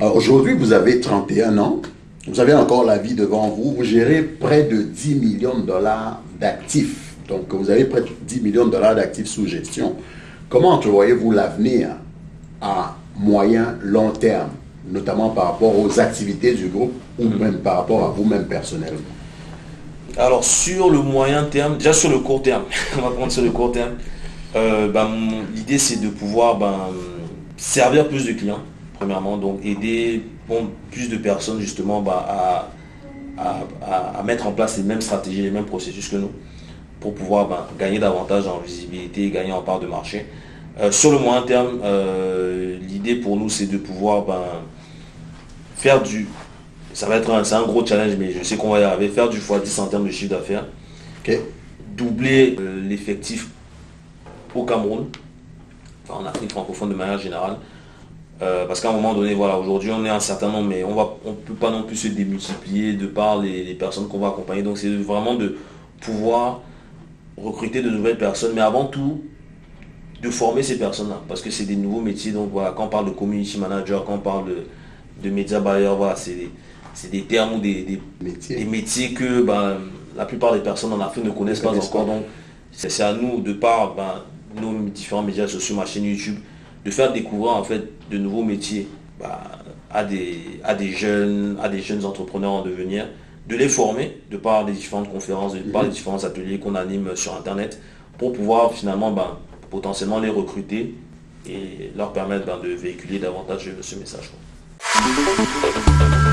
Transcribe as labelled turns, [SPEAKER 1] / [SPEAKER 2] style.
[SPEAKER 1] Aujourd'hui, vous avez 31 ans. Vous avez encore la vie devant vous. Vous gérez près de 10 millions de dollars d'actifs. Donc, vous avez près de 10 millions de dollars d'actifs sous gestion. Comment entrevoyez-vous l'avenir à moyen, long terme, notamment par rapport aux activités du groupe ou
[SPEAKER 2] Mhm.
[SPEAKER 1] même par rapport à vous-même personnellement?
[SPEAKER 2] Alors sur le moyen terme, déjà sur le court terme, on va prendre sur le court terme, euh, ben, l'idée c'est de pouvoir ben, servir plus de clients, premièrement, donc aider bon, plus de personnes justement ben, à, à- à- à mettre en place les mêmes stratégies, les mêmes processus que nous, pour pouvoir ben, gagner davantage en visibilité, gagner en part de marché. Euh, sur le moyen terme, euh, l'idée pour nous c'est de pouvoir ben, faire du ça va être un, un gros challenge, mais je sais qu'on va y arriver. Faire du x10 en termes de chiffre d'affaires. Doubler euh, l'effectif au Cameroun, enfin en Afrique francophone de manière générale. Euh, parce qu'à un moment donné, voilà, aujourd'hui on est un certain nombre, mais on va, on peut pas non plus se démultiplier de par les, les personnes qu'on va accompagner. Donc c'est vraiment de pouvoir recruter de nouvelles personnes, mais avant tout, de former ces personnes-là, parce que c'est des nouveaux métiers. Donc voilà, quand on parle de community manager, quand on parle de, de media buyer, voilà, c'est des, des termes ou des, des,
[SPEAKER 1] Métier.
[SPEAKER 2] des métiers que ben, la plupart des personnes en Afrique ne connaissent pas
[SPEAKER 1] connaissent
[SPEAKER 2] encore.
[SPEAKER 1] pas.
[SPEAKER 2] Donc c'est c'est à nous, de par ben, nos différents médias sociaux, ma chaîne YouTube, de faire découvrir en fait de nouveaux métiers ben, à, des, à, des jeunes, à des jeunes entrepreneurs en devenir, de les former de par les différentes conférences, de par les différents ateliers qu'on anime sur Internet, pour pouvoir finalement ben, potentiellement les recruter et leur permettre ben, de véhiculer davantage ce message. quoi.